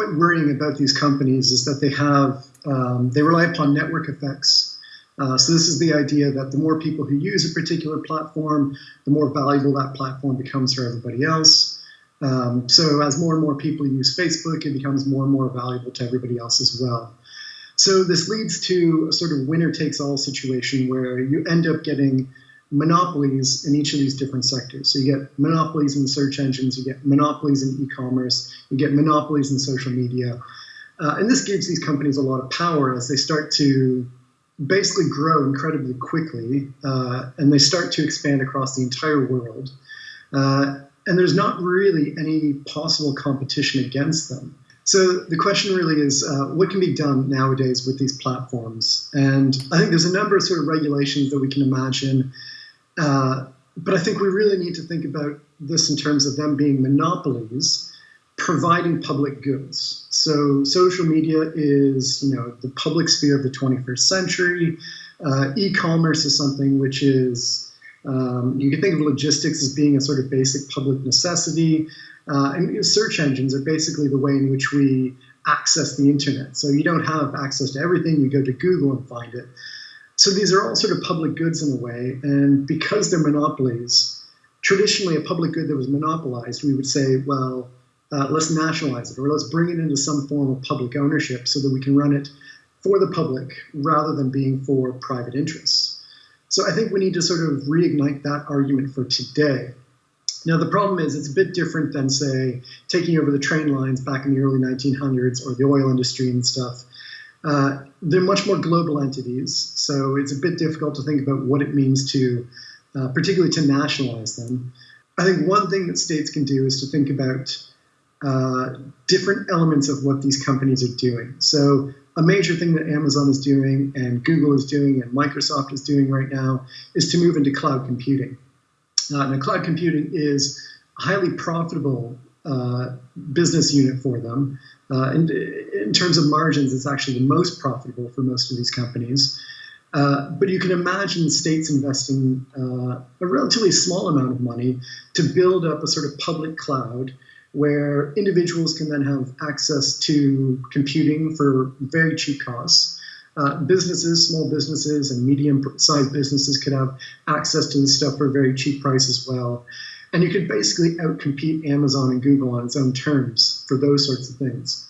quite worrying about these companies is that they have um, they rely upon network effects. Uh, so this is the idea that the more people who use a particular platform, the more valuable that platform becomes for everybody else. Um, so as more and more people use Facebook, it becomes more and more valuable to everybody else as well. So this leads to a sort of winner takes all situation where you end up getting monopolies in each of these different sectors. So you get monopolies in search engines, you get monopolies in e-commerce, you get monopolies in social media. Uh, and this gives these companies a lot of power as they start to basically grow incredibly quickly uh, and they start to expand across the entire world. Uh, and there's not really any possible competition against them. So the question really is, uh, what can be done nowadays with these platforms? And I think there's a number of sort of regulations that we can imagine, uh, but I think we really need to think about this in terms of them being monopolies, providing public goods. So social media is, you know, the public sphere of the 21st century. Uh, e-commerce is something which is um, you can think of logistics as being a sort of basic public necessity. Uh, and search engines are basically the way in which we access the internet. So you don't have access to everything, you go to Google and find it. So these are all sort of public goods in a way, and because they're monopolies, traditionally a public good that was monopolized, we would say, well, uh, let's nationalize it or let's bring it into some form of public ownership so that we can run it for the public rather than being for private interests. So I think we need to sort of reignite that argument for today. Now, the problem is it's a bit different than, say, taking over the train lines back in the early 1900s or the oil industry and stuff. Uh, they're much more global entities, so it's a bit difficult to think about what it means to, uh, particularly to nationalize them. I think one thing that states can do is to think about uh, different elements of what these companies are doing. So, a major thing that Amazon is doing, and Google is doing, and Microsoft is doing right now is to move into cloud computing. Uh, now, cloud computing is highly profitable uh, business unit for them. Uh, and in terms of margins, it's actually the most profitable for most of these companies. Uh, but you can imagine states investing uh, a relatively small amount of money to build up a sort of public cloud where individuals can then have access to computing for very cheap costs. Uh, businesses, small businesses, and medium-sized businesses could have access to this stuff for a very cheap price as well. And you could basically outcompete Amazon and Google on its own terms for those sorts of things.